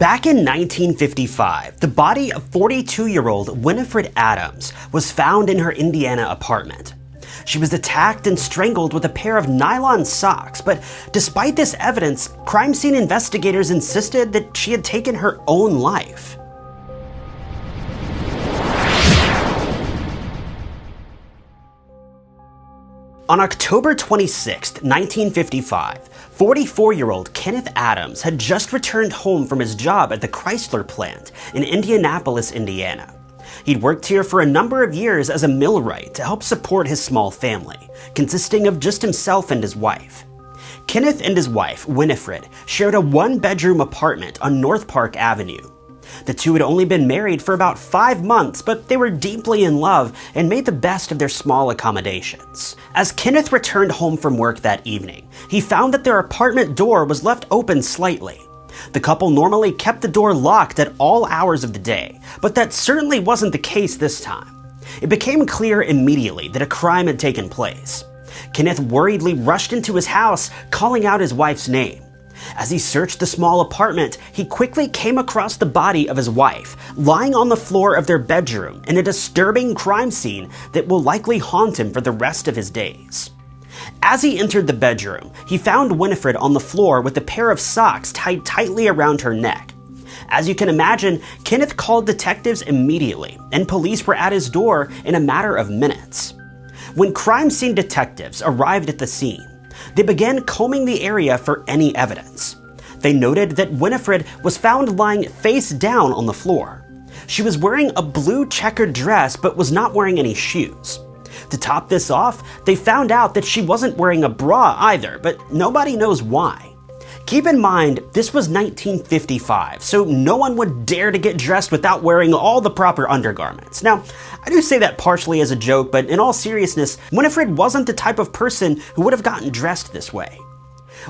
Back in 1955, the body of 42-year-old Winifred Adams was found in her Indiana apartment. She was attacked and strangled with a pair of nylon socks, but despite this evidence, crime scene investigators insisted that she had taken her own life. On October 26, 1955, 44 year old Kenneth Adams had just returned home from his job at the Chrysler plant in Indianapolis, Indiana. He'd worked here for a number of years as a millwright to help support his small family, consisting of just himself and his wife. Kenneth and his wife, Winifred, shared a one bedroom apartment on North Park Avenue. The two had only been married for about five months, but they were deeply in love and made the best of their small accommodations. As Kenneth returned home from work that evening, he found that their apartment door was left open slightly. The couple normally kept the door locked at all hours of the day, but that certainly wasn't the case this time. It became clear immediately that a crime had taken place. Kenneth worriedly rushed into his house, calling out his wife's name. As he searched the small apartment, he quickly came across the body of his wife, lying on the floor of their bedroom in a disturbing crime scene that will likely haunt him for the rest of his days. As he entered the bedroom, he found Winifred on the floor with a pair of socks tied tightly around her neck. As you can imagine, Kenneth called detectives immediately, and police were at his door in a matter of minutes. When crime scene detectives arrived at the scene, they began combing the area for any evidence. They noted that Winifred was found lying face down on the floor. She was wearing a blue checkered dress but was not wearing any shoes. To top this off, they found out that she wasn't wearing a bra either, but nobody knows why. Keep in mind, this was 1955, so no one would dare to get dressed without wearing all the proper undergarments. Now, I do say that partially as a joke, but in all seriousness, Winifred wasn't the type of person who would have gotten dressed this way.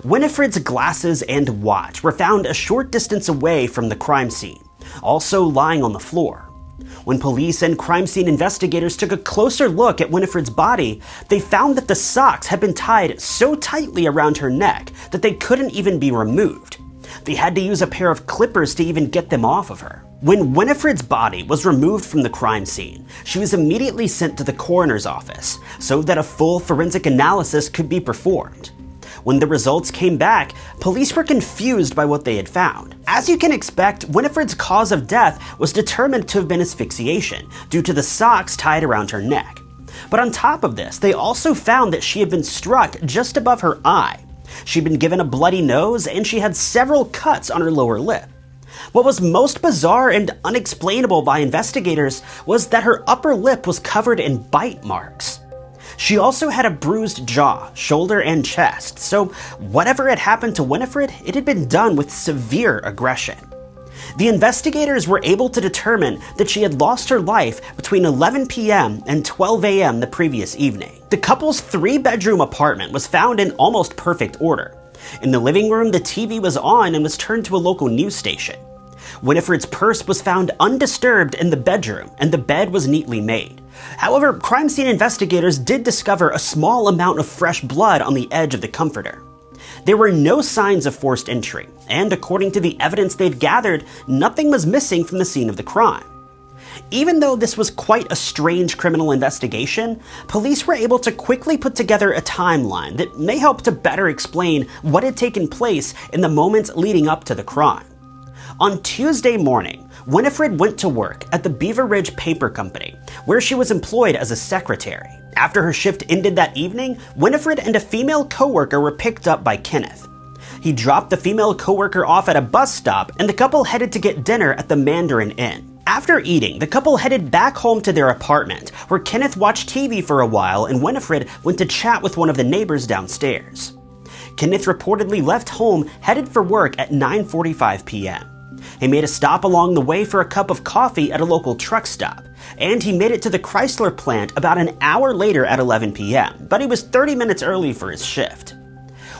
Winifred's glasses and watch were found a short distance away from the crime scene, also lying on the floor. When police and crime scene investigators took a closer look at Winifred's body, they found that the socks had been tied so tightly around her neck that they couldn't even be removed. They had to use a pair of clippers to even get them off of her. When Winifred's body was removed from the crime scene, she was immediately sent to the coroner's office so that a full forensic analysis could be performed. When the results came back, police were confused by what they had found. As you can expect, Winifred's cause of death was determined to have been asphyxiation due to the socks tied around her neck. But on top of this, they also found that she had been struck just above her eye. She'd been given a bloody nose and she had several cuts on her lower lip. What was most bizarre and unexplainable by investigators was that her upper lip was covered in bite marks. She also had a bruised jaw, shoulder, and chest, so whatever had happened to Winifred, it had been done with severe aggression. The investigators were able to determine that she had lost her life between 11 p.m. and 12 a.m. the previous evening. The couple's three bedroom apartment was found in almost perfect order. In the living room, the TV was on and was turned to a local news station. Winifred's purse was found undisturbed in the bedroom, and the bed was neatly made. However, crime scene investigators did discover a small amount of fresh blood on the edge of the comforter. There were no signs of forced entry, and according to the evidence they'd gathered, nothing was missing from the scene of the crime. Even though this was quite a strange criminal investigation, police were able to quickly put together a timeline that may help to better explain what had taken place in the moments leading up to the crime. On Tuesday morning, Winifred went to work at the Beaver Ridge Paper Company, where she was employed as a secretary. After her shift ended that evening, Winifred and a female coworker were picked up by Kenneth. He dropped the female coworker off at a bus stop, and the couple headed to get dinner at the Mandarin Inn. After eating, the couple headed back home to their apartment, where Kenneth watched TV for a while and Winifred went to chat with one of the neighbors downstairs. Kenneth reportedly left home headed for work at 9:45 p.m. He made a stop along the way for a cup of coffee at a local truck stop, and he made it to the Chrysler plant about an hour later at 11 p.m., but he was 30 minutes early for his shift.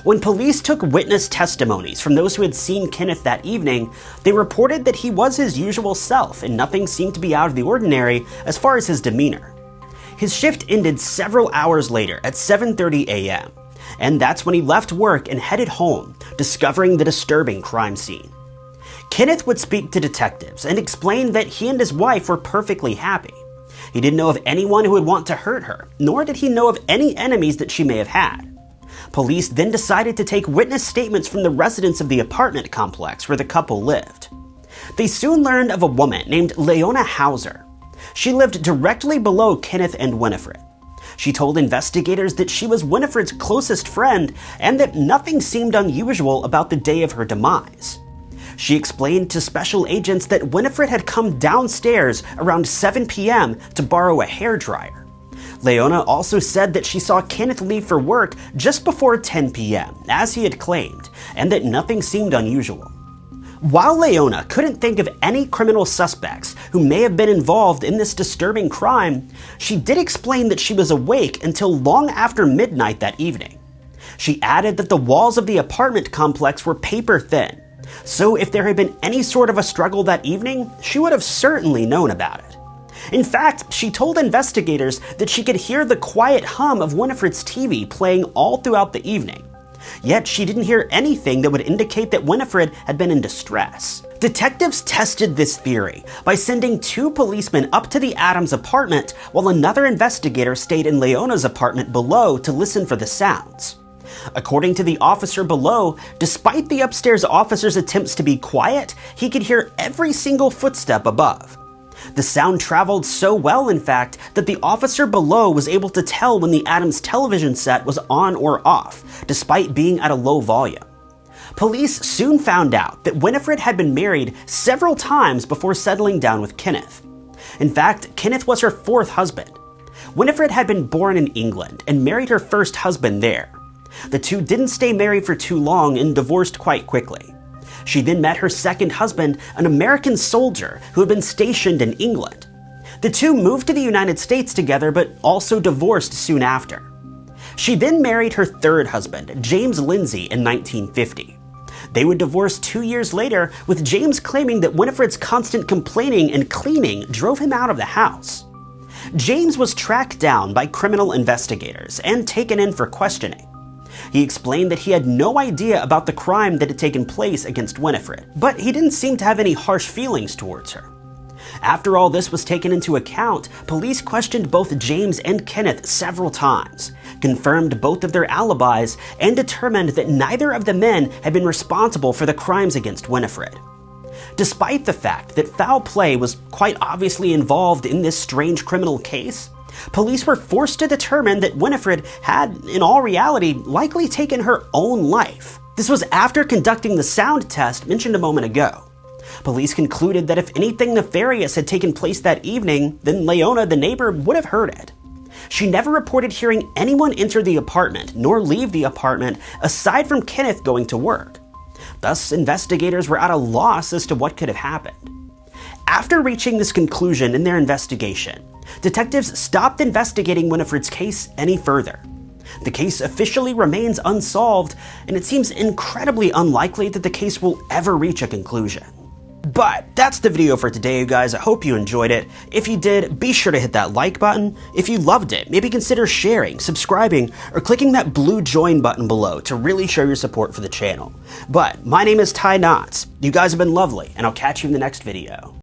When police took witness testimonies from those who had seen Kenneth that evening, they reported that he was his usual self and nothing seemed to be out of the ordinary as far as his demeanor. His shift ended several hours later at 7:30 a.m., and that's when he left work and headed home, discovering the disturbing crime scene. Kenneth would speak to detectives and explain that he and his wife were perfectly happy. He didn't know of anyone who would want to hurt her, nor did he know of any enemies that she may have had. Police then decided to take witness statements from the residents of the apartment complex where the couple lived. They soon learned of a woman named Leona Hauser. She lived directly below Kenneth and Winifred. She told investigators that she was Winifred's closest friend and that nothing seemed unusual about the day of her demise. She explained to special agents that Winifred had come downstairs around 7 p.m. to borrow a hair dryer. Leona also said that she saw Kenneth leave for work just before 10 p.m., as he had claimed, and that nothing seemed unusual. While Leona couldn't think of any criminal suspects who may have been involved in this disturbing crime, she did explain that she was awake until long after midnight that evening. She added that the walls of the apartment complex were paper thin, so if there had been any sort of a struggle that evening, she would have certainly known about it. In fact, she told investigators that she could hear the quiet hum of Winifred's TV playing all throughout the evening. Yet she didn't hear anything that would indicate that Winifred had been in distress. Detectives tested this theory by sending two policemen up to the Adams apartment while another investigator stayed in Leona's apartment below to listen for the sounds. According to the officer below, despite the upstairs officer's attempts to be quiet, he could hear every single footstep above. The sound traveled so well, in fact, that the officer below was able to tell when the Adams television set was on or off, despite being at a low volume. Police soon found out that Winifred had been married several times before settling down with Kenneth. In fact, Kenneth was her fourth husband. Winifred had been born in England and married her first husband there. The two didn't stay married for too long and divorced quite quickly. She then met her second husband, an American soldier who had been stationed in England. The two moved to the United States together but also divorced soon after. She then married her third husband, James Lindsay, in 1950. They would divorce two years later, with James claiming that Winifred's constant complaining and cleaning drove him out of the house. James was tracked down by criminal investigators and taken in for questioning. He explained that he had no idea about the crime that had taken place against Winifred, but he didn't seem to have any harsh feelings towards her. After all this was taken into account, police questioned both James and Kenneth several times, confirmed both of their alibis, and determined that neither of the men had been responsible for the crimes against Winifred. Despite the fact that foul play was quite obviously involved in this strange criminal case, police were forced to determine that Winifred had, in all reality, likely taken her own life. This was after conducting the sound test mentioned a moment ago. Police concluded that if anything nefarious had taken place that evening, then Leona, the neighbor, would have heard it. She never reported hearing anyone enter the apartment nor leave the apartment aside from Kenneth going to work. Thus, investigators were at a loss as to what could have happened. After reaching this conclusion in their investigation, detectives stopped investigating Winifred's case any further. The case officially remains unsolved, and it seems incredibly unlikely that the case will ever reach a conclusion. But that's the video for today, you guys. I hope you enjoyed it. If you did, be sure to hit that like button. If you loved it, maybe consider sharing, subscribing, or clicking that blue join button below to really show your support for the channel. But my name is Ty Knotts. You guys have been lovely, and I'll catch you in the next video.